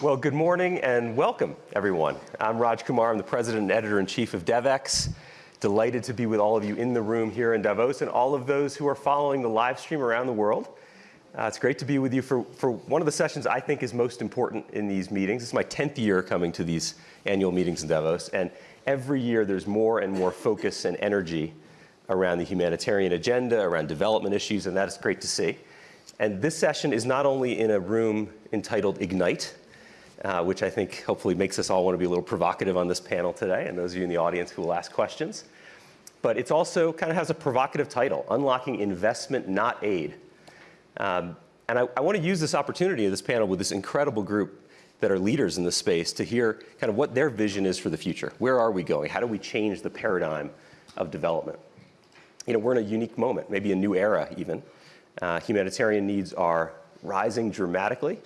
Well, good morning and welcome, everyone. I'm Raj Kumar. I'm the president and editor-in-chief of DevEx. Delighted to be with all of you in the room here in Davos and all of those who are following the live stream around the world. Uh, it's great to be with you for, for one of the sessions I think is most important in these meetings. It's my 10th year coming to these annual meetings in Davos, and every year there's more and more focus and energy around the humanitarian agenda, around development issues, and that is great to see. And this session is not only in a room entitled Ignite, uh, which I think hopefully makes us all want to be a little provocative on this panel today, and those of you in the audience who will ask questions. But it's also kind of has a provocative title, Unlocking Investment, Not Aid. Um, and I, I want to use this opportunity of this panel with this incredible group that are leaders in this space to hear kind of what their vision is for the future. Where are we going? How do we change the paradigm of development? You know, we're in a unique moment, maybe a new era even. Uh, humanitarian needs are rising dramatically.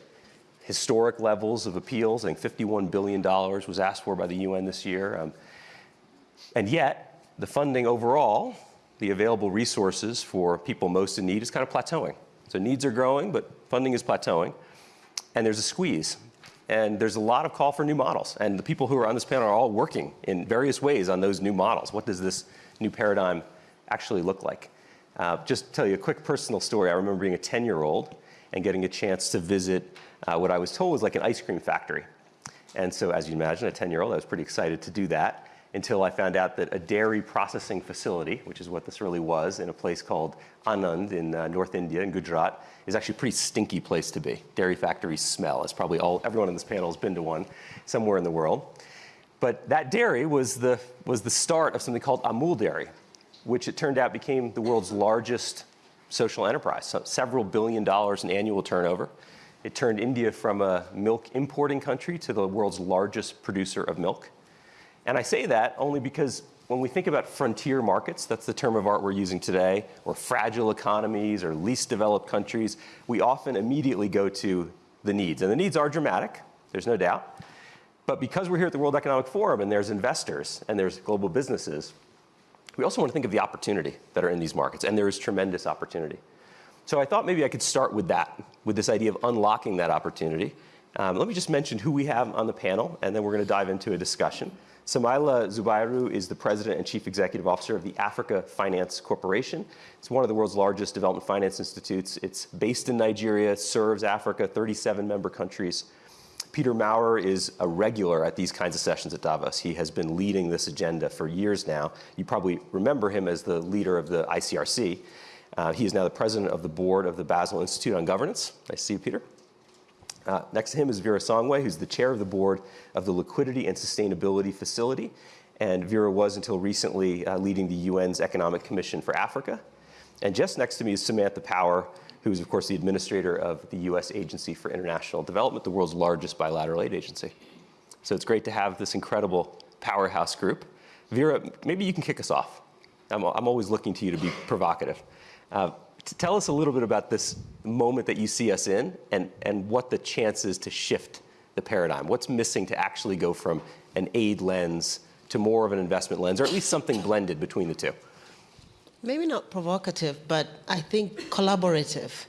Historic levels of appeals, I think $51 billion was asked for by the UN this year. Um, and yet, the funding overall, the available resources for people most in need is kind of plateauing. So needs are growing, but funding is plateauing. And there's a squeeze. And there's a lot of call for new models. And the people who are on this panel are all working in various ways on those new models. What does this new paradigm actually look like? Uh, just to tell you a quick personal story. I remember being a 10-year-old and getting a chance to visit uh, what I was told was like an ice cream factory. And so as you imagine, a 10-year-old, I was pretty excited to do that until I found out that a dairy processing facility, which is what this really was, in a place called Anand in uh, North India, in Gujarat, is actually a pretty stinky place to be. Dairy factories smell, as probably all, everyone in this panel has been to one somewhere in the world. But that dairy was the, was the start of something called Amul Dairy, which it turned out became the world's largest social enterprise, so several billion dollars in annual turnover. It turned India from a milk importing country to the world's largest producer of milk. And I say that only because when we think about frontier markets, that's the term of art we're using today, or fragile economies or least developed countries, we often immediately go to the needs. And the needs are dramatic, there's no doubt. But because we're here at the World Economic Forum and there's investors and there's global businesses, we also want to think of the opportunity that are in these markets, and there is tremendous opportunity. So I thought maybe I could start with that, with this idea of unlocking that opportunity. Um, let me just mention who we have on the panel, and then we're going to dive into a discussion. Samaila Zubairu is the President and Chief Executive Officer of the Africa Finance Corporation. It's one of the world's largest development finance institutes. It's based in Nigeria, serves Africa, 37 member countries. Peter Maurer is a regular at these kinds of sessions at Davos. He has been leading this agenda for years now. You probably remember him as the leader of the ICRC. Uh, he is now the president of the board of the Basel Institute on Governance. Nice to see you, Peter. Uh, next to him is Vera Songwe, who's the chair of the board of the Liquidity and Sustainability Facility. And Vera was, until recently, uh, leading the UN's Economic Commission for Africa. And just next to me is Samantha Power, who is, of course, the administrator of the U.S. Agency for International Development, the world's largest bilateral aid agency. So it's great to have this incredible powerhouse group. Vera, maybe you can kick us off. I'm, I'm always looking to you to be provocative. Uh, to tell us a little bit about this moment that you see us in and, and what the chances to shift the paradigm. What's missing to actually go from an aid lens to more of an investment lens, or at least something blended between the two? Maybe not provocative, but I think collaborative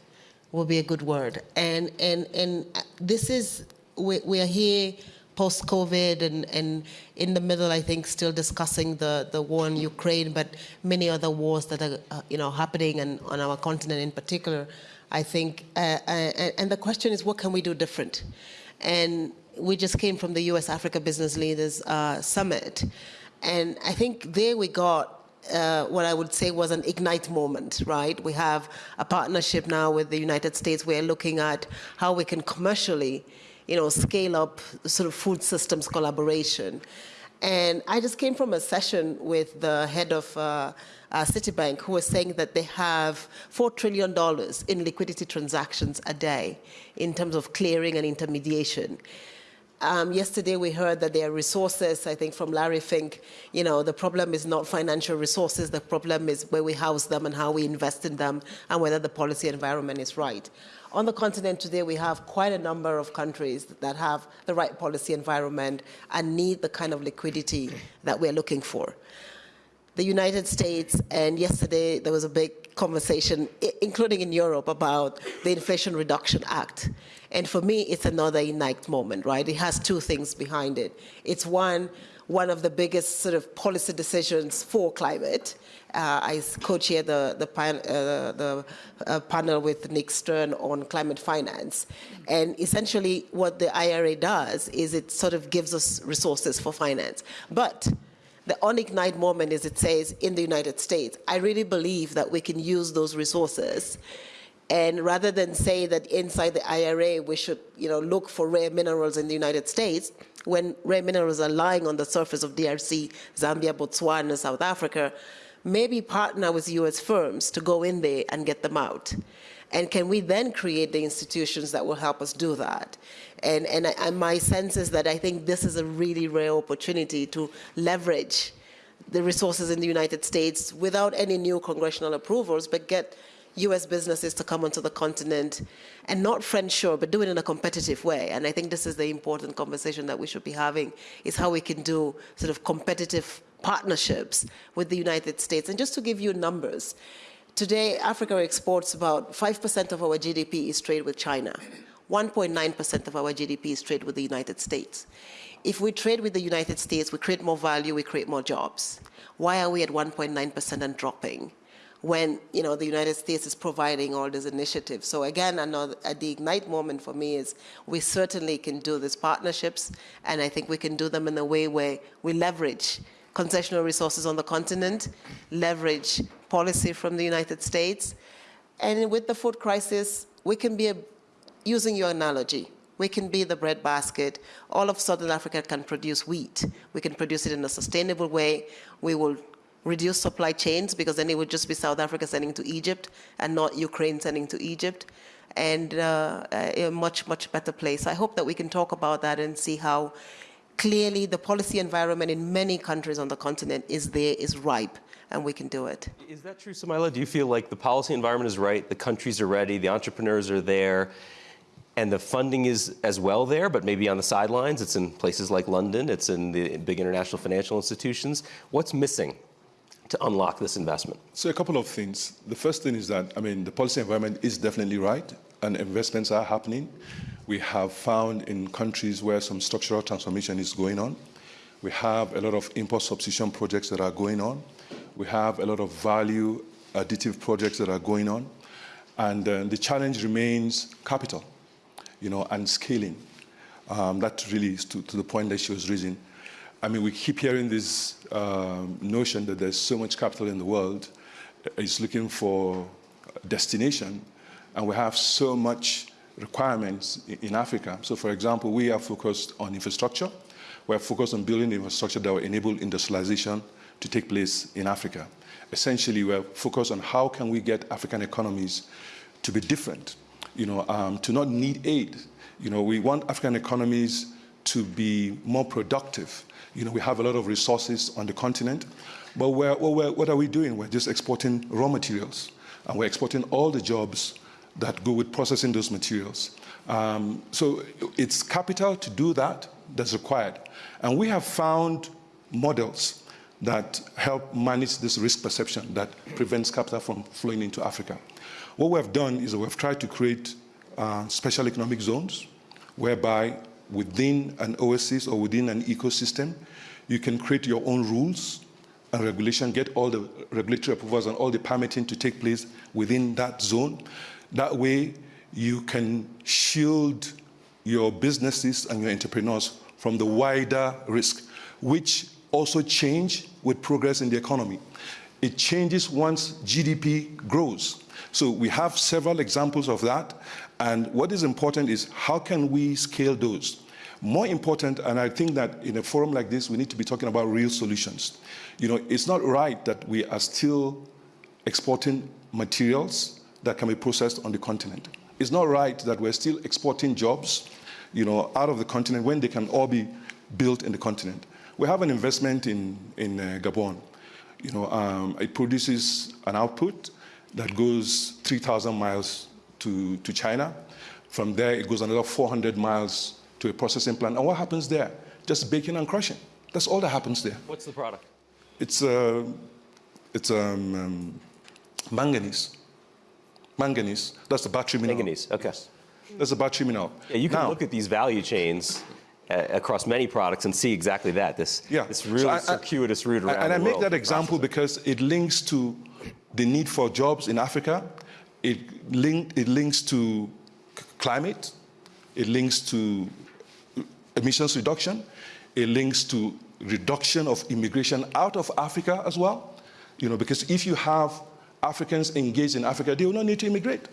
will be a good word. And, and, and this is, we, we are here post-COVID and, and in the middle, I think, still discussing the, the war in Ukraine, but many other wars that are, uh, you know, happening and on our continent in particular, I think. Uh, uh, and the question is, what can we do different? And we just came from the U.S. Africa Business Leaders uh, Summit. And I think there we got uh, what I would say was an ignite moment, right? We have a partnership now with the United States. We're looking at how we can commercially, you know, scale up sort of food systems collaboration. And I just came from a session with the head of uh, uh, Citibank who was saying that they have $4 trillion in liquidity transactions a day in terms of clearing and intermediation. Um, yesterday we heard that there are resources, I think from Larry Fink, you know, the problem is not financial resources, the problem is where we house them and how we invest in them and whether the policy environment is right. On the continent today, we have quite a number of countries that have the right policy environment and need the kind of liquidity that we're looking for. The United States, and yesterday there was a big conversation, including in Europe, about the Inflation Reduction Act. And for me, it's another Ignite moment, right? It has two things behind it. It's one, one of the biggest sort of policy decisions for climate. Uh, I co-chair the, the, uh, the uh, panel with Nick Stern on climate finance. And essentially what the IRA does is it sort of gives us resources for finance. But the on ignite moment is it says in the United States, I really believe that we can use those resources. And rather than say that inside the IRA we should, you know, look for rare minerals in the United States, when rare minerals are lying on the surface of DRC, Zambia, Botswana, South Africa, maybe partner with US firms to go in there and get them out. And can we then create the institutions that will help us do that? And, and, and my sense is that I think this is a really rare opportunity to leverage the resources in the United States without any new congressional approvals, but get US businesses to come onto the continent and not friendshore, but do it in a competitive way. And I think this is the important conversation that we should be having, is how we can do sort of competitive partnerships with the United States. And just to give you numbers, today Africa exports about 5% of our GDP is trade with China. 1.9% of our GDP is trade with the United States. If we trade with the United States, we create more value, we create more jobs. Why are we at 1.9% and dropping? When you know the United States is providing all these initiatives. So again, another at the ignite moment for me is we certainly can do these partnerships, and I think we can do them in a way where we leverage concessional resources on the continent, leverage policy from the United States, and with the food crisis, we can be a, using your analogy. We can be the breadbasket. All of Southern Africa can produce wheat. We can produce it in a sustainable way. We will reduce supply chains because then it would just be South Africa sending to Egypt and not Ukraine sending to Egypt, and uh, a much, much better place. I hope that we can talk about that and see how clearly the policy environment in many countries on the continent is there, is ripe, and we can do it. Is that true, Samaila? Do you feel like the policy environment is right, the countries are ready, the entrepreneurs are there, and the funding is as well there, but maybe on the sidelines? It's in places like London, it's in the big international financial institutions. What's missing to unlock this investment? So a couple of things. The first thing is that, I mean, the policy environment is definitely right and investments are happening. We have found in countries where some structural transformation is going on. We have a lot of import substitution projects that are going on. We have a lot of value additive projects that are going on. And uh, the challenge remains capital, you know, and scaling. Um, that really is to, to the point that she was raising. I mean, we keep hearing this um, notion that there's so much capital in the world, it's looking for destination, and we have so much requirements in Africa. So, for example, we are focused on infrastructure. We're focused on building infrastructure that will enable industrialization to take place in Africa. Essentially, we're focused on how can we get African economies to be different, you know, um, to not need aid. You know, we want African economies to be more productive. You know, we have a lot of resources on the continent, but we're, we're, what are we doing? We're just exporting raw materials, and we're exporting all the jobs that go with processing those materials. Um, so it's capital to do that that's required. And we have found models that help manage this risk perception that prevents capital from flowing into Africa. What we have done is we've tried to create uh, special economic zones whereby within an oasis or within an ecosystem, you can create your own rules and regulation, get all the regulatory approvals and all the permitting to take place within that zone. That way, you can shield your businesses and your entrepreneurs from the wider risk, which also change with progress in the economy. It changes once GDP grows. So we have several examples of that. And what is important is how can we scale those? More important, and I think that in a forum like this, we need to be talking about real solutions. You know, it's not right that we are still exporting materials that can be processed on the continent. It's not right that we're still exporting jobs, you know, out of the continent when they can all be built in the continent. We have an investment in, in uh, Gabon. You know, um, it produces an output that goes 3,000 miles to, to China. From there, it goes another 400 miles to a processing plant. And what happens there? Just baking and crushing. That's all that happens there. What's the product? It's, uh, it's um, um, manganese. Manganese, that's the battery mineral. Manganese, okay. That's the battery mineral. Yeah, you can Now- look at these value chains uh, across many products and see exactly that. This, Yeah. this So really I- I- circuitous route around And I make that example process because it links to the need for jobs in Africa. It, link, it links to climate. It links to emissions reduction. It links to reduction of immigration out of Africa as well. You know, because if you have Africans engaged in Africa, they will not need to immigrate.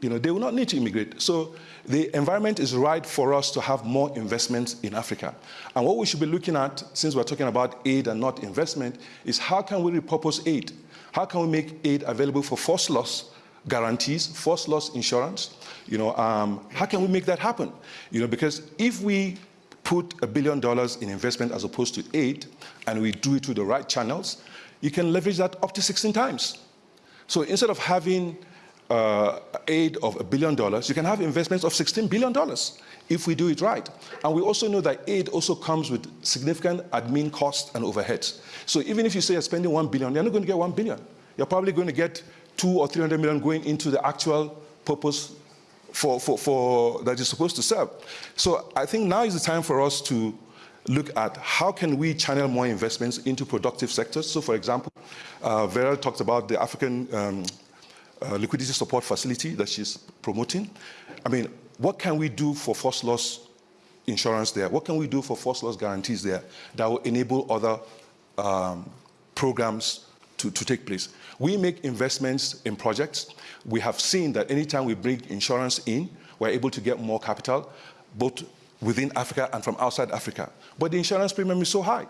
You know, they will not need to immigrate. So the environment is right for us to have more investments in Africa. And what we should be looking at, since we're talking about aid and not investment, is how can we repurpose aid? How can we make aid available for first loss guarantees, first loss insurance? You know, um, how can we make that happen? You know, because if we put a billion dollars in investment as opposed to aid, and we do it through the right channels, you can leverage that up to 16 times. So instead of having uh, aid of a billion dollars, you can have investments of 16 billion dollars if we do it right. And we also know that aid also comes with significant admin costs and overheads. So even if you say you're spending 1 billion, you're not going to get 1 billion. You're probably going to get two or 300 million going into the actual purpose for, for, for that you're supposed to serve. So I think now is the time for us to look at how can we channel more investments into productive sectors. So for example, uh, Vera talked about the African um, uh, liquidity support facility that she's promoting. I mean, what can we do for first loss insurance there? What can we do for first loss guarantees there that will enable other um, programs to, to take place? We make investments in projects. We have seen that anytime we bring insurance in, we're able to get more capital, both within Africa and from outside Africa. But the insurance premium is so high.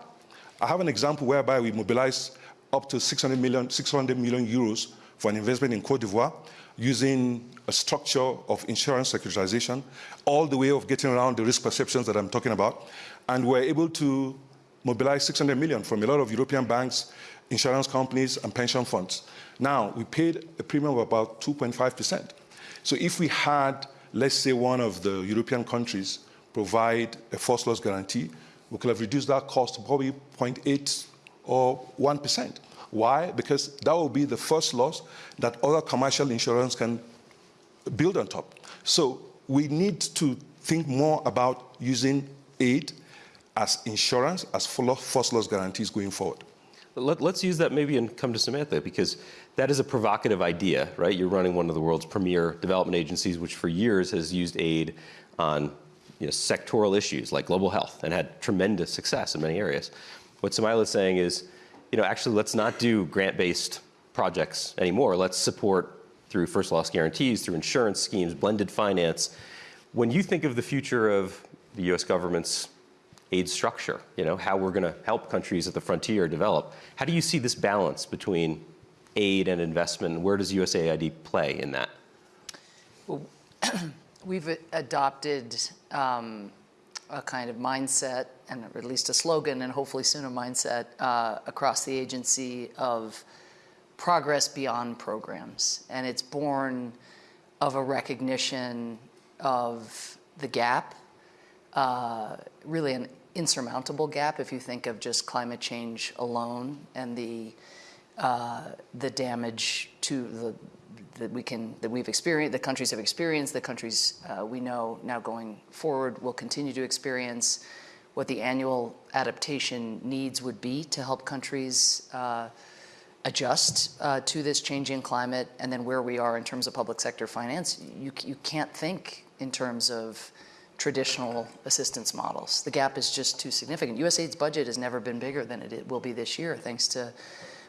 I have an example whereby we mobilized up to 600 million, 600 million euros for an investment in Cote d'Ivoire using a structure of insurance securitization, all the way of getting around the risk perceptions that I'm talking about. And we're able to mobilize 600 million from a lot of European banks, insurance companies, and pension funds. Now, we paid a premium of about 2.5%. So if we had, let's say, one of the European countries provide a first loss guarantee, we could have reduced that cost to probably 0.8 or 1%. Why? Because that will be the first loss that other commercial insurance can build on top. So we need to think more about using aid as insurance, as first loss guarantees going forward. Let, us use that maybe and come to Samantha because that is a provocative idea, right? You're running one of the world's premier development agencies, which for years has used aid on you know, sectoral issues like global health and had tremendous success in many areas. What Samaila is saying is, you know, actually let's not do grant-based projects anymore. Let's support through first loss guarantees, through insurance schemes, blended finance. When you think of the future of the US government's aid structure, you know, how we're going to help countries at the frontier develop, how do you see this balance between aid and investment? Where does USAID play in that? Well, we've adopted um, a kind of mindset, and at least a slogan, and hopefully soon a mindset uh, across the agency of progress beyond programs. And it's born of a recognition of the gap, uh, really an insurmountable gap if you think of just climate change alone and the uh, the damage to the that we can that we've experienced, the countries have experienced, the countries uh, we know now going forward will continue to experience, what the annual adaptation needs would be to help countries uh, adjust uh, to this changing climate, and then where we are in terms of public sector finance. You you can't think in terms of traditional assistance models. The gap is just too significant. USAID's budget has never been bigger than it will be this year, thanks to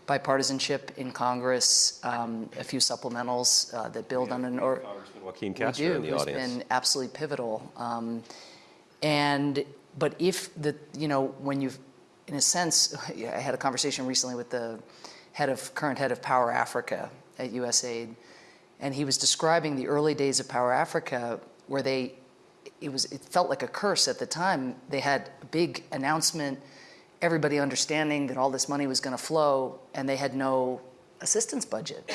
bipartisanship in Congress, um, a few supplementals uh, that build on an or Congressman Joaquin we Castro do, in the who's audience. been absolutely pivotal. Um, and but if the you know when you've in a sense, I had a conversation recently with the head of current head of Power Africa at USAID, and he was describing the early days of Power Africa where they it was it felt like a curse at the time. They had a big announcement, everybody understanding that all this money was going to flow, and they had no assistance budget.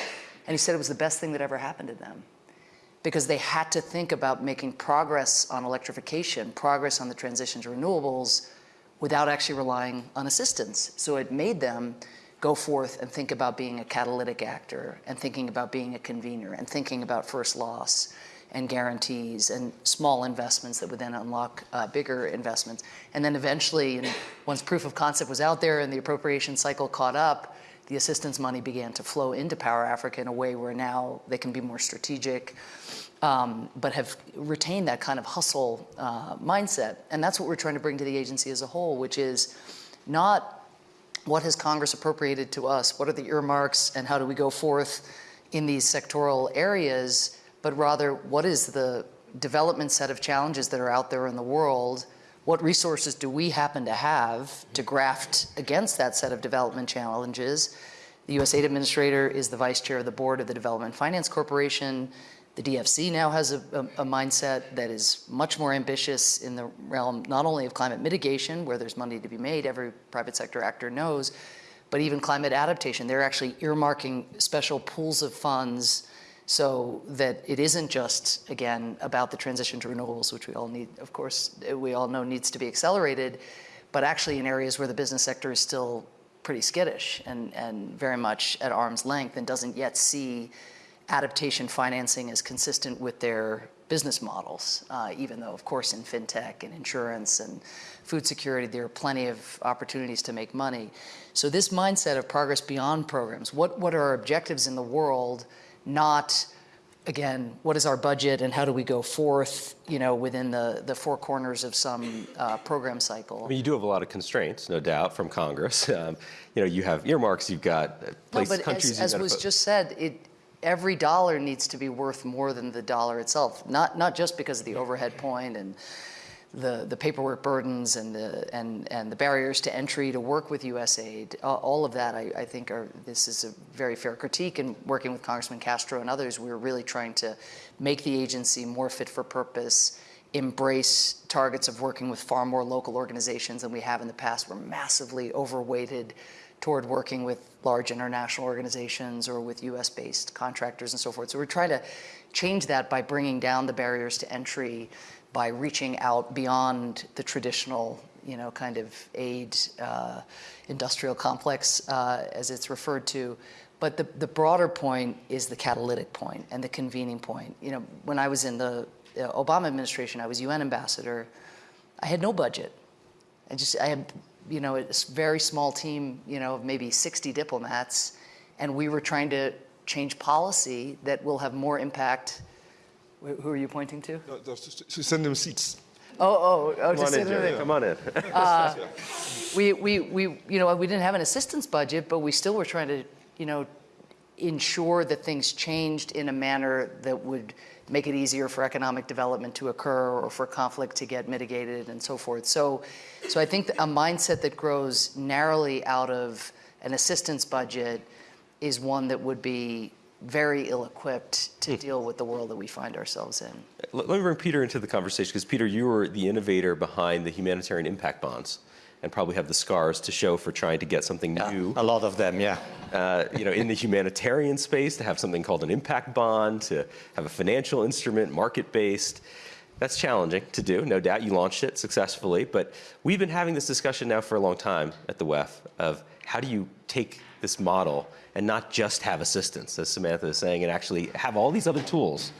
And he said it was the best thing that ever happened to them because they had to think about making progress on electrification, progress on the transition to renewables without actually relying on assistance. So it made them go forth and think about being a catalytic actor and thinking about being a convener and thinking about first loss and guarantees and small investments that would then unlock uh, bigger investments. And then eventually, and once proof of concept was out there and the appropriation cycle caught up, the assistance money began to flow into Power Africa in a way where now they can be more strategic, um, but have retained that kind of hustle uh, mindset. And that's what we're trying to bring to the agency as a whole, which is not what has Congress appropriated to us, what are the earmarks, and how do we go forth in these sectoral areas, but rather what is the development set of challenges that are out there in the world what resources do we happen to have to mm-hmm. graft against that set of development challenges? The USAID administrator is the vice chair of the board of the Development Finance Corporation. The DFC now has a, a, a, mindset that is much more ambitious in the realm not only of climate mitigation, where there's money to be made, every private sector actor knows, but even climate adaptation. They're actually earmarking special pools of funds so that it isn't just, again, about the transition to renewables, which we all need, of course, we all know needs to be accelerated, but actually in areas where the business sector is still pretty skittish and, and very much at arm's length and doesn't yet see adaptation financing as consistent with their business models, uh, even though, of course, in fintech and insurance and food security, there are plenty of opportunities to make money. So this mindset of progress beyond programs, what, what are our objectives in the world not again, what is our budget and how do we go forth, you know, within the, the four corners of some uh, program cycle? I mean, you do have a lot of constraints, no doubt, from Congress. Um, you know, you have earmarks, you've got places, no, but countries. As, as was just said, it, every dollar needs to be worth more than the dollar itself, not, not just because of the overhead point and the, the paperwork burdens and the, and, and the barriers to entry to work with USAID, all of that I, I, think are, this is a very fair critique and working with Congressman Castro and others, we're really trying to make the agency more fit for purpose, embrace targets of working with far more local organizations than we have in the past. We're massively overweighted toward working with large international organizations or with US-based contractors and so forth. So we're trying to change that by bringing down the barriers to entry by reaching out beyond the traditional, you know, kind of aid uh, industrial complex, uh, as it's referred to. But the, the broader point is the catalytic point and the convening point. You know, when I was in the Obama administration, I was UN ambassador. I had no budget. I just, I had, you know, a very small team, you know, of maybe 60 diplomats, and we were trying to change policy that will have more impact who are you pointing to? No, to send them seats. Oh, oh, oh, Come on in, Jerry. Come on in. uh, we, we, we, you know, we didn't have an assistance budget, but we still were trying to, you know, ensure that things changed in a manner that would make it easier for economic development to occur or for conflict to get mitigated and so forth. So, so I think a mindset that grows narrowly out of an assistance budget is one that would be very ill-equipped to hmm. deal with the world that we find ourselves in. Let me bring Peter into the conversation because Peter, you were the innovator behind the humanitarian impact bonds and probably have the scars to show for trying to get something yeah, new. A lot of them, yeah. Uh, you know, in the humanitarian space, to have something called an impact bond, to have a financial instrument, market-based. That's challenging to do, no doubt. You launched it successfully, but we've been having this discussion now for a long time at the WEF of how do you take this model and not just have assistance, as Samantha is saying, and actually have all these other tools.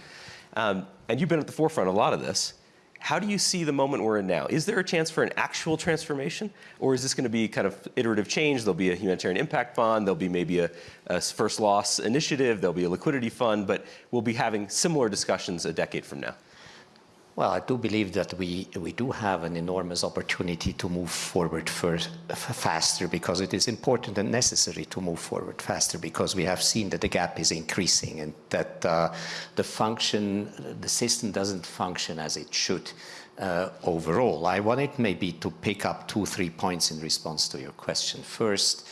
Um, and you've been at the forefront of a lot of this. How do you see the moment we're in now? Is there a chance for an actual transformation? Or is this going to be kind of iterative change? There'll be a humanitarian impact fund, there'll be maybe a, a first loss initiative, there'll be a liquidity fund, but we'll be having similar discussions a decade from now. Well, I do believe that we, we do have an enormous opportunity to move forward faster because it is important and necessary to move forward faster because we have seen that the gap is increasing and that uh, the function, the system doesn't function as it should uh, overall. I wanted maybe to pick up two, three points in response to your question. First,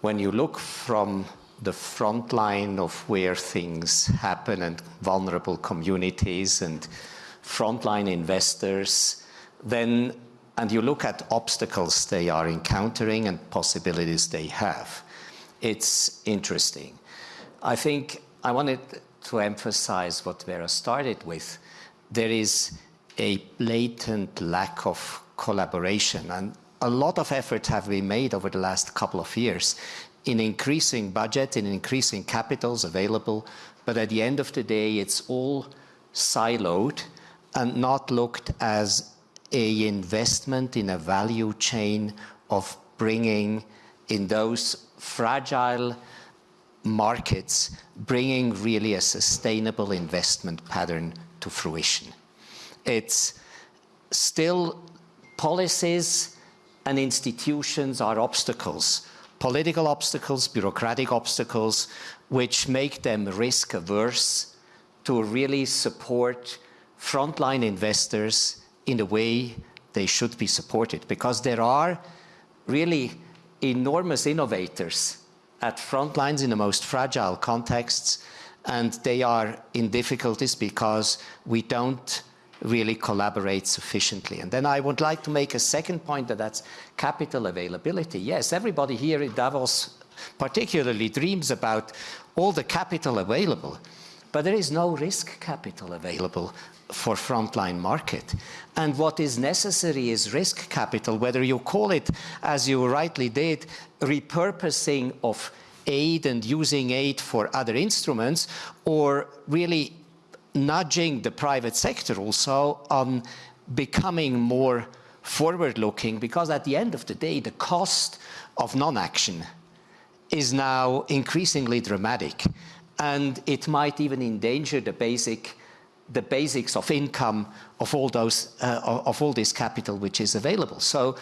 when you look from the front line of where things happen and vulnerable communities and frontline investors, then, and you look at obstacles they are encountering and possibilities they have, it's interesting. I think I wanted to emphasize what Vera started with. There is a blatant lack of collaboration and a lot of efforts have been made over the last couple of years in increasing budget, in increasing capitals available, but at the end of the day, it's all siloed and not looked as a investment in a value chain of bringing in those fragile markets, bringing really a sustainable investment pattern to fruition. It's still policies and institutions are obstacles, political obstacles, bureaucratic obstacles, which make them risk averse to really support frontline investors in the way they should be supported because there are really enormous innovators at front lines in the most fragile contexts and they are in difficulties because we don't really collaborate sufficiently. And then I would like to make a second point that that's capital availability. Yes, everybody here in Davos particularly dreams about all the capital available, but there is no risk capital available for frontline market. And what is necessary is risk capital, whether you call it, as you rightly did, repurposing of aid and using aid for other instruments, or really nudging the private sector also on becoming more forward-looking, because at the end of the day, the cost of non-action is now increasingly dramatic, and it might even endanger the basic the basics of income of all those uh, of all this capital which is available. So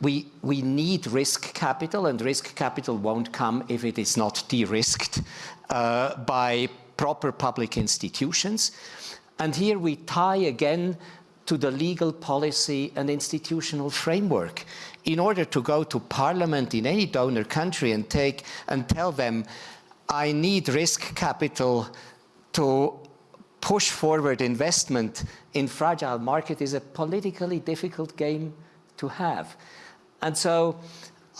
we we need risk capital, and risk capital won't come if it is not de-risked uh, by proper public institutions. And here we tie again to the legal policy and institutional framework. In order to go to parliament in any donor country and take and tell them, I need risk capital to push forward investment in fragile market is a politically difficult game to have. And so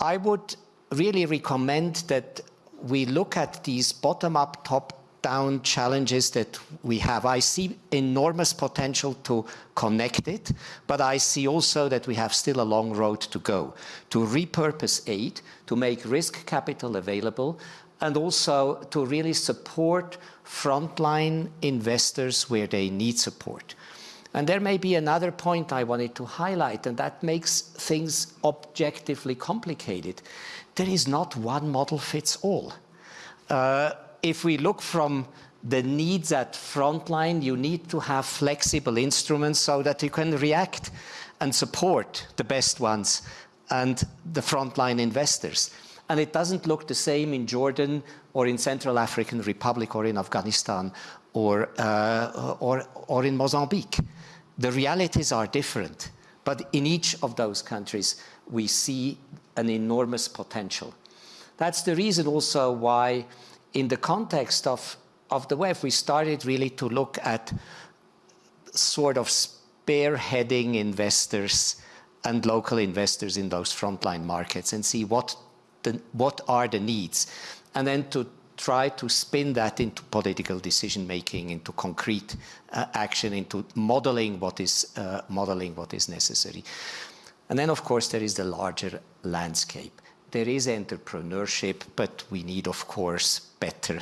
I would really recommend that we look at these bottom-up, top down challenges that we have. I see enormous potential to connect it, but I see also that we have still a long road to go to repurpose aid, to make risk capital available, and also to really support frontline investors where they need support. And there may be another point I wanted to highlight, and that makes things objectively complicated. There is not one model fits all. Uh, if we look from the needs at frontline, you need to have flexible instruments so that you can react and support the best ones and the frontline investors. And it doesn't look the same in Jordan or in Central African Republic or in Afghanistan or, uh, or, or in Mozambique. The realities are different, but in each of those countries, we see an enormous potential. That's the reason also why in the context of, of the WEF, we started really to look at sort of spearheading investors and local investors in those frontline markets and see what, the, what are the needs. And then to try to spin that into political decision making, into concrete uh, action, into modeling what is uh, modeling what is necessary. And then, of course, there is the larger landscape there is entrepreneurship, but we need, of course, better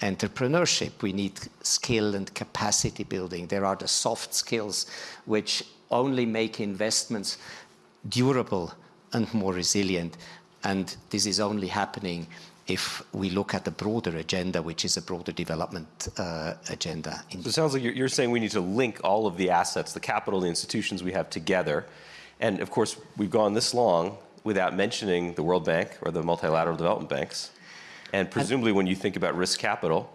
entrepreneurship. We need skill and capacity building. There are the soft skills which only make investments durable and more resilient. And this is only happening if we look at the broader agenda, which is a broader development uh, agenda. So it sounds like you're, saying we need to link all of the assets, the capital, the institutions we have together. And of course, we've gone this long without mentioning the World Bank or the multilateral development banks. And presumably when you think about risk capital,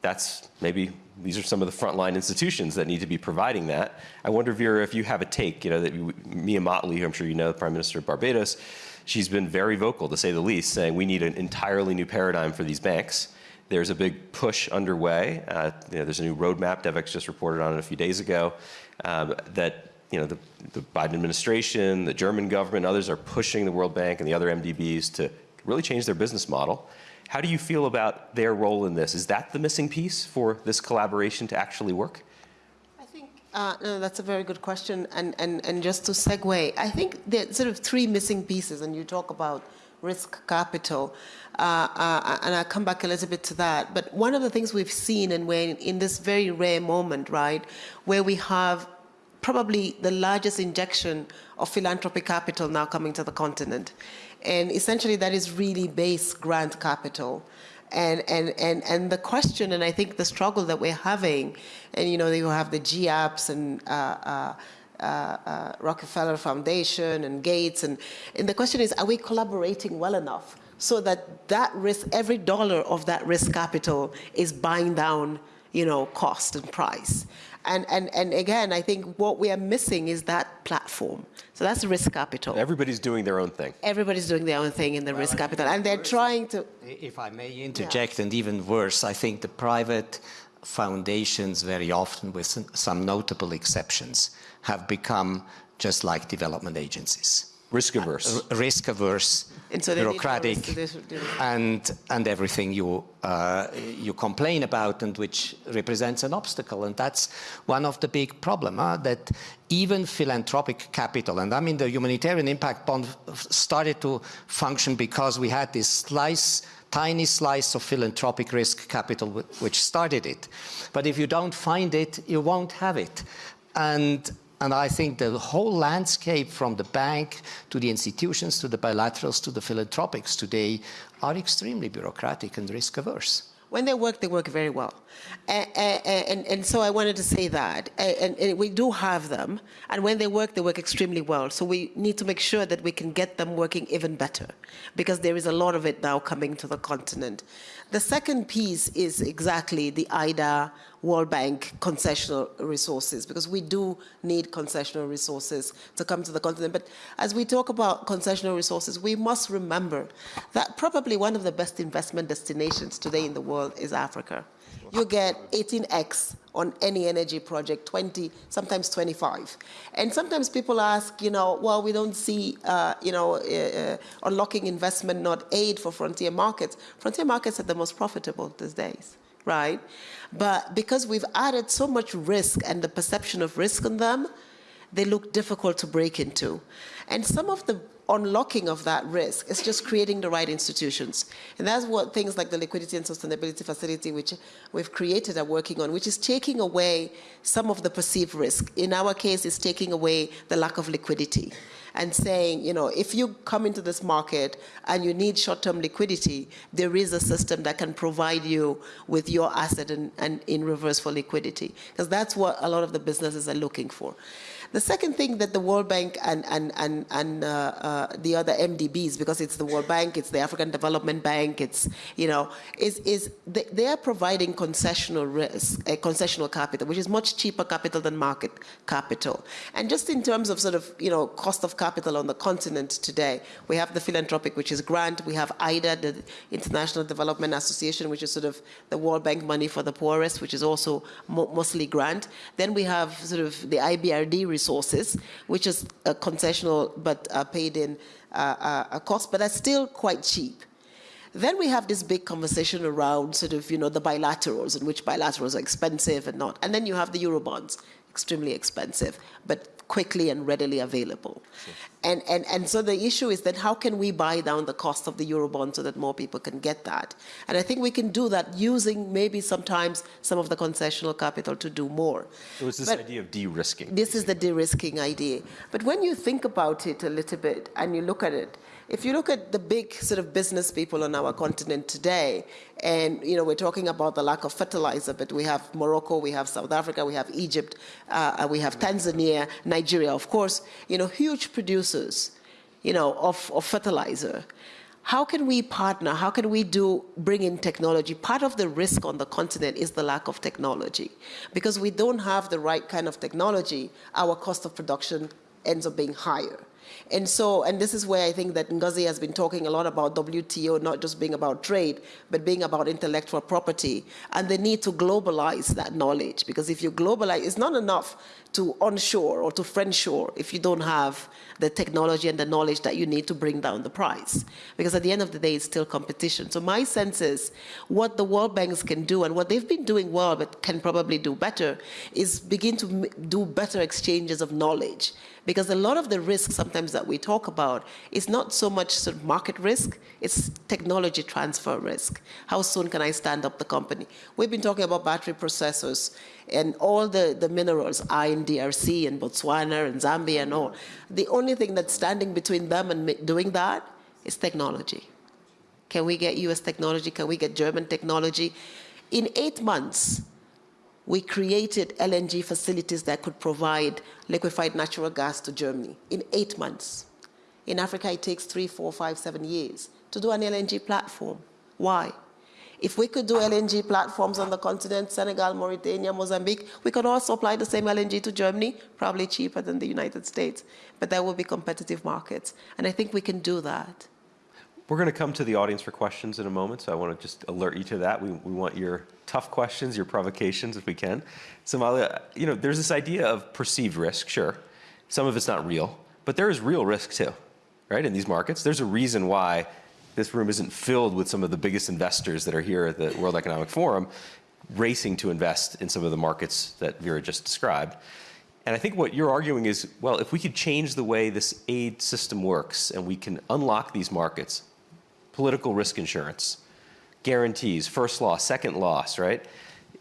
that's maybe these are some of the frontline institutions that need to be providing that. I wonder, Vera, if you have a take, you know, that Mia Mottley, I'm sure you know, the Prime Minister of Barbados, she's been very vocal, to say the least, saying we need an entirely new paradigm for these banks. There's a big push underway. Uh, you know, there's a new roadmap, DevEx just reported on it a few days ago, um, that you know, the, the, Biden administration, the German government, others are pushing the World Bank and the other MDBs to really change their business model. How do you feel about their role in this? Is that the missing piece for this collaboration to actually work? Uh, no, that's a very good question. And, and, and just to segue, I think there are sort of three missing pieces, and you talk about risk capital. Uh, uh, and I'll come back a little bit to that. But one of the things we've seen, and we're in, in this very rare moment, right, where we have probably the largest injection of philanthropic capital now coming to the continent. And essentially, that is really base grant capital. And, and, and, and the question, and I think the struggle that we're having, and you know, you have the GAPS and uh, uh, uh, uh, Rockefeller Foundation and Gates, and, and the question is, are we collaborating well enough so that that risk, every dollar of that risk capital is buying down, you know, cost and price? And, and, and again, I think what we are missing is that platform. So that's risk capital. Everybody's doing their own thing. Everybody's doing their own thing in the risk capital, and they're trying to. If I may interject, and even worse, I think the private foundations very often, with some notable exceptions, have become just like development agencies. Risk averse. Uh, risk averse, And so they need more bureaucratic, risk to this- this- and, and everything you, uh, you complain about and which represents an obstacle. And that's one of the big problems, huh? that even philanthropic capital, and I mean the humanitarian impact bond started to function because we had this slice tiny slice of philanthropic risk capital which started it. But if you don't find it, you won't have it. And and I think the whole landscape from the bank to the institutions, to the bilaterals, to the philanthropics today are extremely bureaucratic and risk averse. When they work, they work very well. And, and, and so I wanted to say that. And, and, we do have them. And when they work, they work extremely well. So we need to make sure that we can get them working even better because there is a lot of it now coming to the continent. The second piece is exactly the IDA World Bank concessional resources because we do need concessional resources to come to the continent. But as we talk about concessional resources, we must remember that probably one of the best investment destinations today in the world is Africa. You get 18x on any energy project, 20, sometimes 25. And sometimes people ask, you know, well, we don't see, uh, you know, uh, uh, unlocking investment, not aid for frontier markets. Frontier markets are the most profitable these days, right? But because we've added so much risk and the perception of risk on them, they look difficult to break into. And some of the unlocking of that risk is just creating the right institutions. And that's what things like the Liquidity and Sustainability Facility, which we've created, are working on, which is taking away some of the perceived risk. In our case, it's taking away the lack of liquidity and saying, you know, if you come into this market and you need short-term liquidity, there is a system that can provide you with your asset and, and in reverse for liquidity. Because that's what a lot of the businesses are looking for. The second thing that the World Bank and, and, and, and uh, uh, the other MDBs, because it's the World Bank, it's the African Development Bank, it's, you know, is, is they, they are providing concessional risk, uh, concessional capital, which is much cheaper capital than market capital. And just in terms of sort of, you know, cost of capital on the continent today, we have the philanthropic, which is grant, we have IDA, the International Development Association, which is sort of the World Bank money for the poorest, which is also mo mostly grant. Then we have sort of the IBRD resources, which is a concessional but uh, paid in uh, uh, cost, but are still quite cheap. Then we have this big conversation around sort of, you know, the bilaterals and which bilaterals are expensive and not. And then you have the Eurobonds, extremely expensive, but quickly and readily available. Sure. And, and, and so the issue is that how can we buy down the cost of the Eurobond so that more people can get that? And I think we can do that using maybe sometimes some of the concessional capital to do more. So it's this but idea of de-risking. This is the de-risking idea. But when you think about it a little bit and you look at it, if you look at the big sort of business people on our continent today, and you know we're talking about the lack of fertilizer, but we have Morocco, we have South Africa, we have Egypt, uh, we have Tanzania, Nigeria, of course, you know, huge producers, you know, of, of fertilizer. How can we partner? How can we do bring in technology? Part of the risk on the continent is the lack of technology. Because we don't have the right kind of technology, our cost of production ends up being higher. And so, and this is where I think that Ngozi has been talking a lot about WTO not just being about trade, but being about intellectual property and the need to globalize that knowledge. Because if you globalize, it's not enough to onshore or to friendshore if you don't have the technology and the knowledge that you need to bring down the price. Because at the end of the day, it's still competition. So my sense is what the world banks can do and what they've been doing well but can probably do better is begin to do better exchanges of knowledge. Because a lot of the risks sometimes that we talk about is not so much sort of market risk, it's technology transfer risk. How soon can I stand up the company? We've been talking about battery processors and all the, the minerals, iron, DRC and Botswana and Zambia and all. The only thing that's standing between them and doing that is technology. Can we get US technology? Can we get German technology? In eight months, we created LNG facilities that could provide liquefied natural gas to Germany in eight months. In Africa, it takes three, four, five, seven years to do an LNG platform. Why? If we could do LNG platforms on the continent, Senegal, Mauritania, Mozambique, we could also apply the same LNG to Germany, probably cheaper than the United States, but there will be competitive markets. And I think we can do that. We're going to come to the audience for questions in a moment, so I want to just alert you to that. We, we want your tough questions, your provocations, if we can. Samaila, you know, there's this idea of perceived risk, sure. Some of it's not real, but there is real risk too, right, in these markets. There's a reason why this room isn't filled with some of the biggest investors that are here at the World Economic Forum racing to invest in some of the markets that Vera just described. And I think what you're arguing is, well, if we could change the way this aid system works and we can unlock these markets, political risk insurance, guarantees, first loss, second loss, right?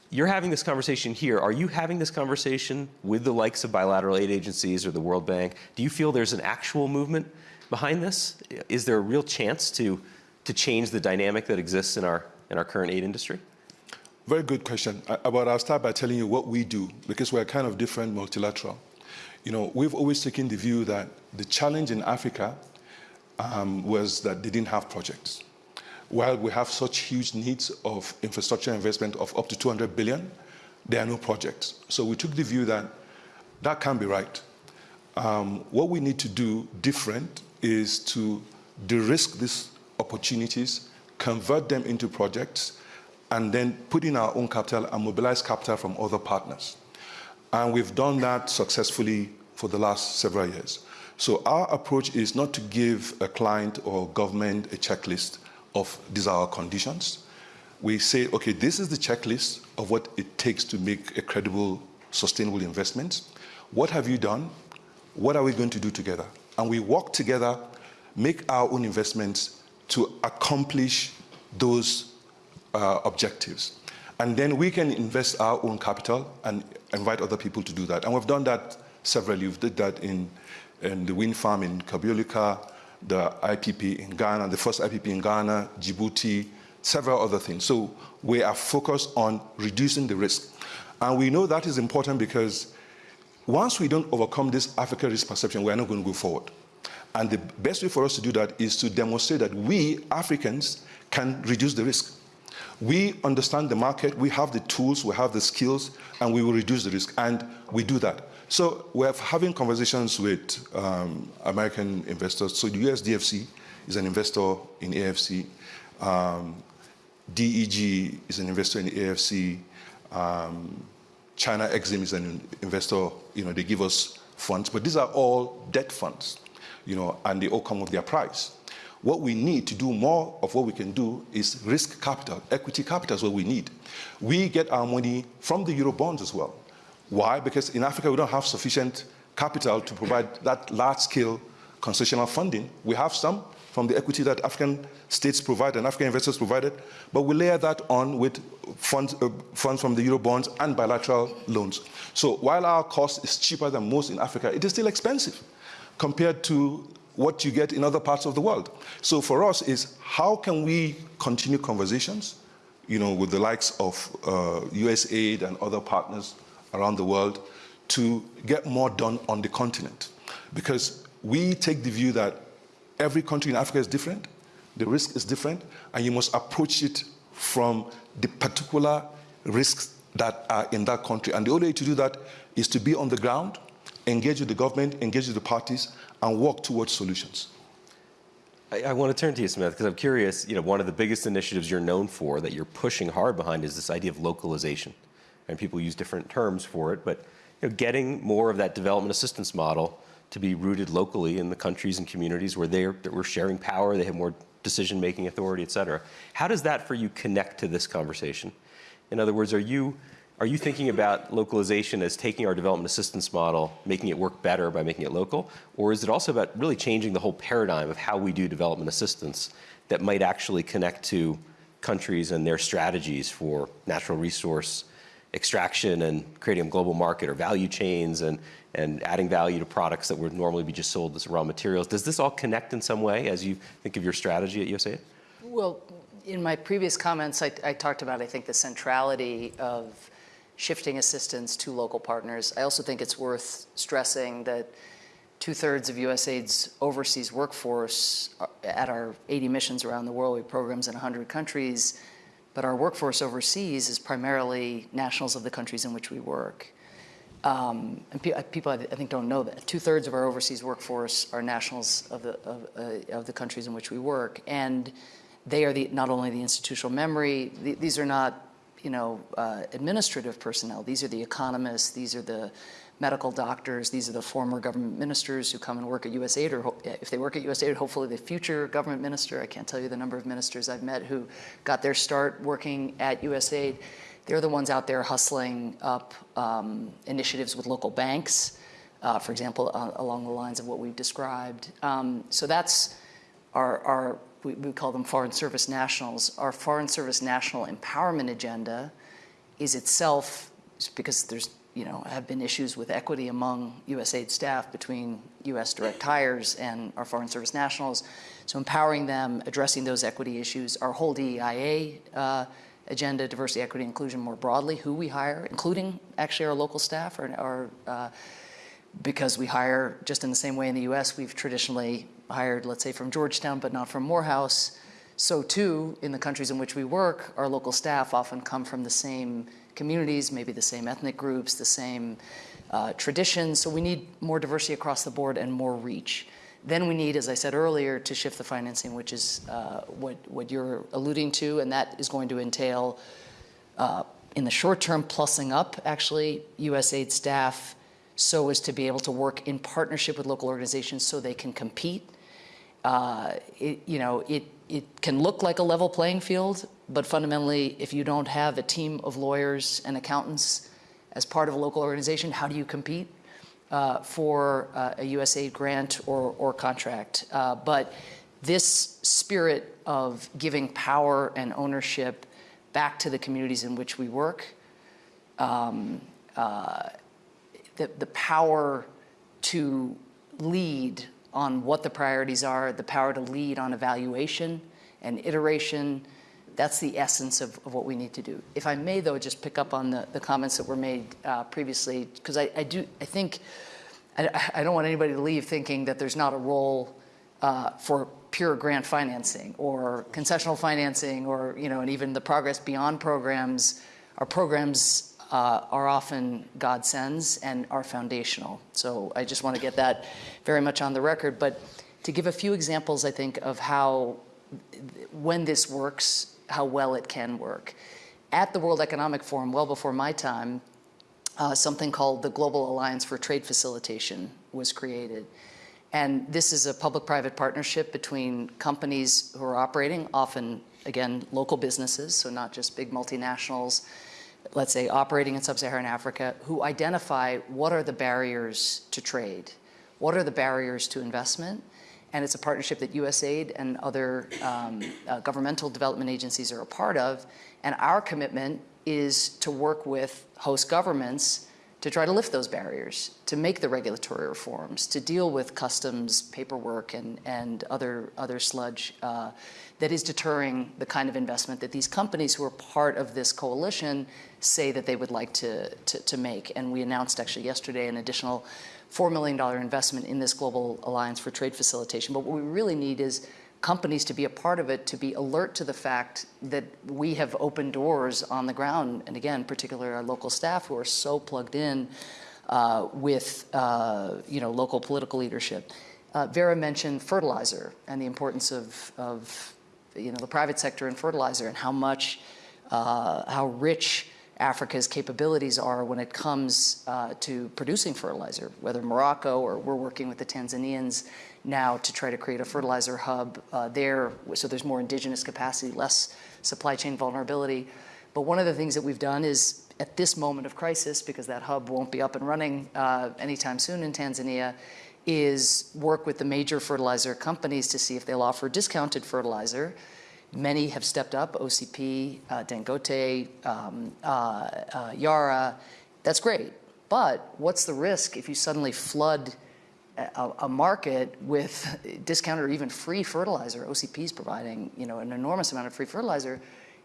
You're having this conversation here. Are you having this conversation with the likes of bilateral aid agencies or the World Bank? Do you feel there's an actual movement behind this? Is there a real chance to, to change the dynamic that exists in our, in our current aid industry? Very good question. But I'll start by telling you what we do, because we're kind of different multilateral. You know, we've always taken the view that the challenge in Africa um, was that they didn't have projects. While we have such huge needs of infrastructure investment of up to 200 billion, there are no projects. So we took the view that that can't be right. Um, what we need to do different is to de-risk these opportunities, convert them into projects, and then put in our own capital and mobilize capital from other partners. And we've done that successfully for the last several years. So our approach is not to give a client or government a checklist of our conditions. We say, okay, this is the checklist of what it takes to make a credible, sustainable investment. What have you done? What are we going to do together? And we work together, make our own investments to accomplish those uh, objectives. And then we can invest our own capital and invite other people to do that. And we've done that severally. We've did that in and the wind farm in Cabeólica, the IPP in Ghana, the first IPP in Ghana, Djibouti, several other things. So we are focused on reducing the risk. And we know that is important because once we don't overcome this Africa risk perception, we're not going to go forward. And the best way for us to do that is to demonstrate that we, Africans, can reduce the risk. We understand the market, we have the tools, we have the skills, and we will reduce the risk. And we do that. So we're having conversations with um, American investors. So the USDFC is an investor in AFC. Um, DEG is an investor in AFC. Um, China Exim is an investor. You know, they give us funds, but these are all debt funds. You know, and they all come with their price. What we need to do more of what we can do is risk capital. Equity capital is what we need. We get our money from the Euro bonds as well. Why? Because in Africa, we don't have sufficient capital to provide that large-scale concessional funding. We have some from the equity that African states provide and African investors provided, but we layer that on with funds, uh, funds from the Eurobonds and bilateral loans. So while our cost is cheaper than most in Africa, it is still expensive compared to what you get in other parts of the world. So for us is how can we continue conversations, you know, with the likes of uh, USAID and other partners around the world to get more done on the continent. Because we take the view that every country in Africa is different, the risk is different, and you must approach it from the particular risks that are in that country. And the only way to do that is to be on the ground, engage with the government, engage with the parties, and work towards solutions. I, I want to turn to you, Smith, because I'm curious, you know, one of the biggest initiatives you're known for that you're pushing hard behind is this idea of localization and people use different terms for it, but you know, getting more of that development assistance model to be rooted locally in the countries and communities where they're, we're sharing power, they have more decision-making authority, et cetera. How does that for you connect to this conversation? In other words, are you, Are you thinking about localization as taking our development assistance model, making it work better by making it local? Or is it also about really changing the whole paradigm of how we do development assistance that might actually connect to countries and their strategies for natural resource extraction and creating a global market or value chains and, and adding value to products that would normally be just sold as raw materials? Does this all connect in some way as you think of your strategy at USAID? Well, in my previous comments, I, I talked about, I think, the centrality of shifting assistance to local partners. I also think it's worth stressing that two-thirds of USAID's overseas workforce uh, at our 80 missions around the world, we have programs in 100 countries, but our workforce overseas is primarily nationals of the countries in which we work. Um, and pe uh, people, I think, don't know that. Two-thirds of our overseas workforce are nationals of the, of, uh, of, the countries in which we work. And they are the, not only the institutional memory, the, these are not you know, uh, administrative personnel. These are the economists, these are the medical doctors, these are the former government ministers who come and work at USAID, or if they work at USAID, hopefully the future government minister. I can't tell you the number of ministers I've met who got their start working at USAID. They're the ones out there hustling up um, initiatives with local banks, uh, for example, uh, along the lines of what we've described. Um, so that's our, our we, we call them Foreign Service Nationals. Our Foreign Service National Empowerment Agenda is itself, because there's you know, have been issues with equity among USAID staff between US direct hires and our Foreign Service nationals. So empowering them, addressing those equity issues, our whole DEIA uh, agenda, diversity, equity, inclusion more broadly, who we hire, including actually our local staff, or, or uh, because we hire just in the same way in the US, we've traditionally hired, let's say, from Georgetown, but not from Morehouse. So too, in the countries in which we work, our local staff often come from the same communities, maybe the same ethnic groups, the same uh, traditions. So we need more diversity across the board and more reach. Then we need, as I said earlier, to shift the financing, which is uh, what, what you're alluding to, and that is going to entail, uh, in the short term, plussing up, actually, USAID staff so as to be able to work in partnership with local organizations so they can compete. Uh, it, you know, it, it can look like a level playing field, but fundamentally, if you don't have a team of lawyers and accountants as part of a local organization, how do you compete uh, for uh, a USAID grant or, or contract? Uh, but this spirit of giving power and ownership back to the communities in which we work, um, uh, the, the power to lead on what the priorities are, the power to lead on evaluation and iteration. That's the essence of, of what we need to do. If I may, though, just pick up on the, the comments that were made uh, previously, because I, I, do, I think, I, I, don't want anybody to leave thinking that there's not a role uh, for pure grant financing or concessional financing or, you know, and even the progress beyond programs Our programs uh, are often God sends and are foundational. So I just want to get that very much on the record. But to give a few examples, I think, of how, when this works, how well it can work. At the World Economic Forum, well before my time, uh, something called the Global Alliance for Trade Facilitation was created. And this is a public-private partnership between companies who are operating, often, again, local businesses, so not just big multinationals, let's say, operating in sub-Saharan Africa, who identify what are the barriers to trade, what are the barriers to investment, and it's a partnership that USAID and other um, uh, governmental development agencies are a part of, and our commitment is to work with host governments to try to lift those barriers, to make the regulatory reforms, to deal with customs paperwork and, and other, other sludge uh, that is deterring the kind of investment that these companies who are part of this coalition say that they would like to, to, to make. And we announced actually yesterday an additional $4 million investment in this Global Alliance for Trade Facilitation. But what we really need is companies to be a part of it, to be alert to the fact that we have opened doors on the ground. And again, particularly our local staff who are so plugged in uh, with uh, you know, local political leadership. Uh, Vera mentioned fertilizer and the importance of, of you know, the private sector in fertilizer and how much, uh, how rich Africa's capabilities are when it comes uh, to producing fertilizer, whether Morocco or we're working with the Tanzanians now to try to create a fertilizer hub uh, there, so there's more indigenous capacity, less supply chain vulnerability. But one of the things that we've done is at this moment of crisis, because that hub won't be up and running uh, anytime soon in Tanzania, is work with the major fertilizer companies to see if they'll offer discounted fertilizer. Many have stepped up, OCP, uh, Dangote, um, uh, uh, Yara. That's great. But what's the risk if you suddenly flood a, a market with discounted or even free fertilizer? OCP is providing you know, an enormous amount of free fertilizer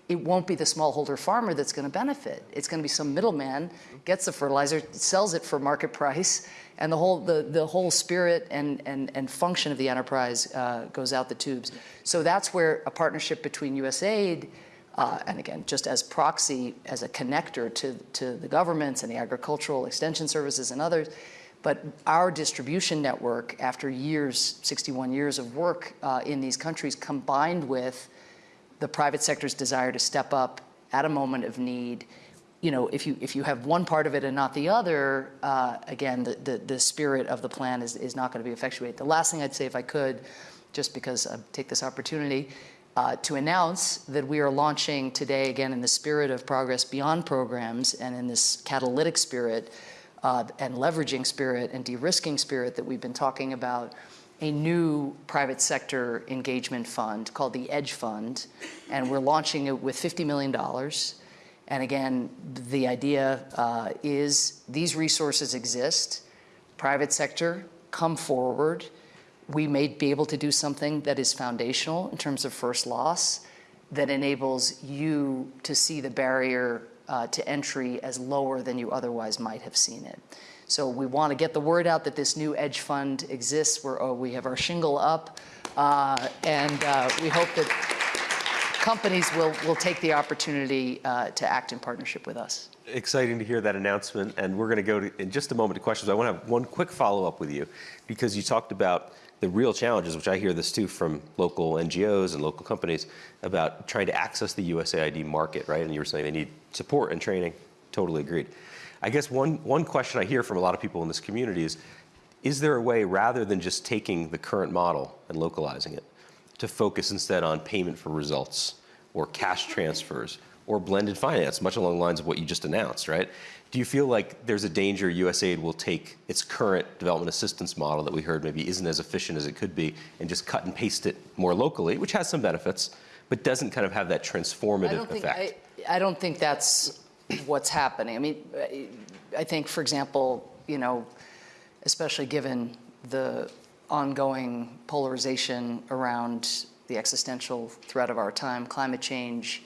it won't be the smallholder farmer that's going to benefit. It's going to be some middleman gets the fertilizer, sells it for market price, and the whole the, the whole spirit and, and, and function of the enterprise uh, goes out the tubes. So that's where a partnership between USAID uh, and again, just as proxy, as a connector to, to the governments and the agricultural extension services and others, but our distribution network, after years, 61 years of work uh, in these countries, combined with the private sector's desire to step up at a moment of need. You know, if you if you have one part of it and not the other, uh, again, the, the, the spirit of the plan is is not going to be effectuated. The last thing I'd say, if I could, just because I take this opportunity. Uh, to announce that we are launching today, again, in the spirit of Progress Beyond programs and in this catalytic spirit uh, and leveraging spirit and de-risking spirit that we've been talking about, a new private sector engagement fund called the EDGE Fund, and we're launching it with $50 million. And again, the idea uh, is these resources exist. Private sector, come forward. We may be able to do something that is foundational in terms of first loss that enables you to see the barrier uh, to entry as lower than you otherwise might have seen it. So we want to get the word out that this new Edge Fund exists. We're, oh, we have our shingle up, uh, and uh, we hope that companies will, will take the opportunity uh, to act in partnership with us. Exciting to hear that announcement, and we're going to go to, in just a moment to questions. I want to have one quick follow-up with you, because you talked about the real challenges, which I hear this too from local NGOs and local companies, about trying to access the USAID market, right? And you were saying they need support and training. Totally agreed. I guess one, one question I hear from a lot of people in this community is, is there a way, rather than just taking the current model and localizing it, to focus instead on payment for results or cash transfers or blended finance, much along the lines of what you just announced, right? Do you feel like there's a danger USAID will take its current development assistance model that we heard maybe isn't as efficient as it could be and just cut and paste it more locally, which has some benefits, but doesn't kind of have that transformative I effect? Think, I, I don't think that's what's happening. I mean, I think, for example, you know, especially given the ongoing polarization around the existential threat of our time, climate change,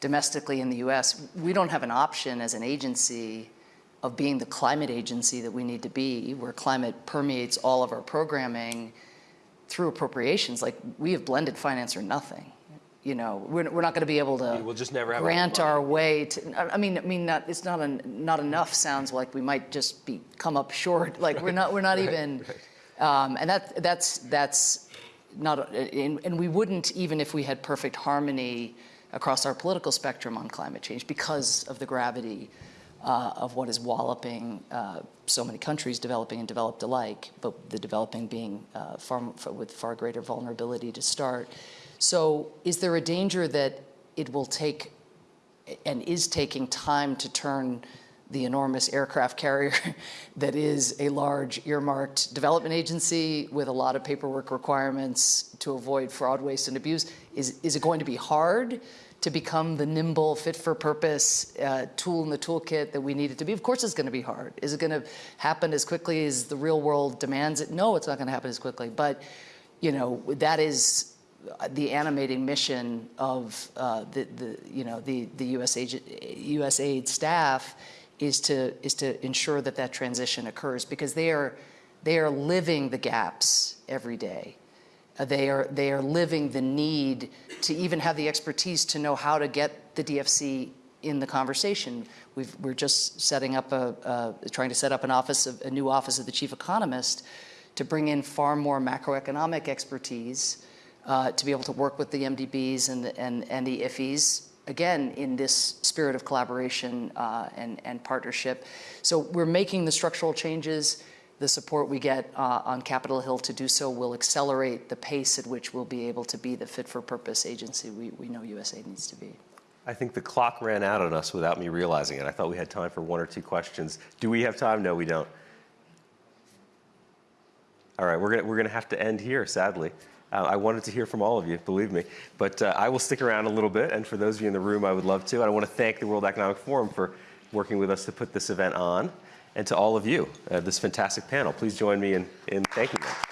domestically in the US, we don't have an option as an agency of being the climate agency that we need to be, where climate permeates all of our programming through appropriations. Like, we have blended finance or nothing you know, we're, we're not going to be able to we'll just never have grant our way to. I mean, I mean, not, it's not a, not enough. Sounds like we might just be come up short. Like we're not we're not right, even, right. Um, and that that's that's not. And, and we wouldn't even if we had perfect harmony across our political spectrum on climate change because of the gravity uh, of what is walloping uh, so many countries, developing and developed alike, but the developing being uh, far, with far greater vulnerability to start. So is there a danger that it will take and is taking time to turn the enormous aircraft carrier that is a large earmarked development agency with a lot of paperwork requirements to avoid fraud, waste, and abuse. Is, is it going to be hard to become the nimble, fit for purpose uh, tool in the toolkit that we need it to be? Of course it's going to be hard. Is it going to happen as quickly as the real world demands it? No, it's not going to happen as quickly. But, you know, that is the animating mission of uh, the, the, you know, the, the USAID, USAID staff is to, is to ensure that that transition occurs because they are, they are living the gaps every day. Uh, they, are, they are living the need to even have the expertise to know how to get the DFC in the conversation. we are just setting up a, uh, trying to set up an office, of, a new office of the chief economist to bring in far more macroeconomic expertise uh, to be able to work with the MDBs and the, and, and the IFIs, again, in this spirit of collaboration uh, and, and partnership. So we're making the structural changes. The support we get uh, on Capitol Hill to do so will accelerate the pace at which we'll be able to be the fit-for-purpose agency we, we know USA needs to be. I think the clock ran out on us without me realizing it. I thought we had time for one or two questions. Do we have time? No, we don't. All right, we're gonna, we're gonna have to end here, sadly. Uh, I wanted to hear from all of you, believe me. But uh, I will stick around a little bit, and for those of you in the room, I would love to. And I want to thank the World Economic Forum for working with us to put this event on, and to all of you, uh, this fantastic panel. Please join me in, in thanking them.